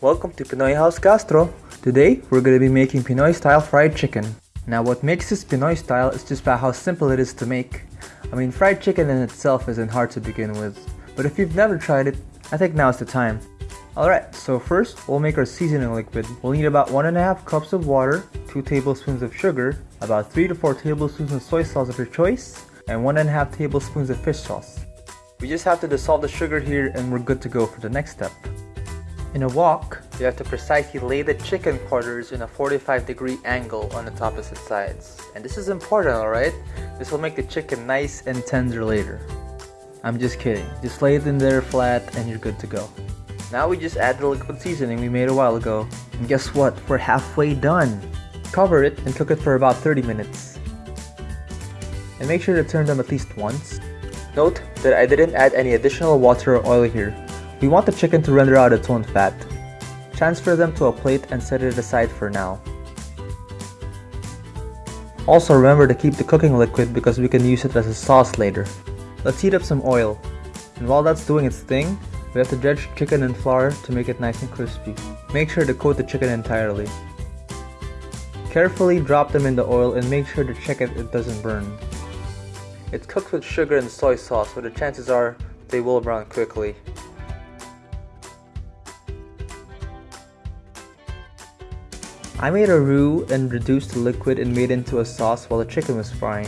Welcome to Pinoy House Castro. Today, we're going to be making Pinoy style fried chicken. Now what makes this Pinoy style is just about how simple it is to make. I mean, fried chicken in itself isn't hard to begin with, but if you've never tried it, I think now's the time. Alright, so first, we'll make our seasoning liquid. We'll need about 1.5 cups of water, 2 tablespoons of sugar, about 3 to 4 tablespoons of soy sauce of your choice, and 1.5 tablespoons of fish sauce. We just have to dissolve the sugar here and we're good to go for the next step. In a wok, you have to precisely lay the chicken quarters in a 45 degree angle on its opposite sides. And this is important, alright? This will make the chicken nice and tender later. I'm just kidding. Just lay it in there flat and you're good to go. Now we just add the liquid seasoning we made a while ago. And guess what? We're halfway done. Cover it and cook it for about 30 minutes. And make sure to turn them at least once. Note that I didn't add any additional water or oil here we want the chicken to render out its own fat. Transfer them to a plate and set it aside for now. Also remember to keep the cooking liquid because we can use it as a sauce later. Let's heat up some oil. And while that's doing its thing, we have to dredge chicken in flour to make it nice and crispy. Make sure to coat the chicken entirely. Carefully drop them in the oil and make sure to check if it doesn't burn. It's cooked with sugar and soy sauce so the chances are they will brown quickly. I made a roux and reduced the liquid and made into a sauce while the chicken was frying.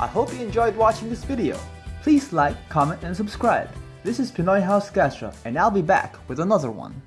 I hope you enjoyed watching this video. Please like, comment, and subscribe. This is Pinoy House Gastro, and I'll be back with another one.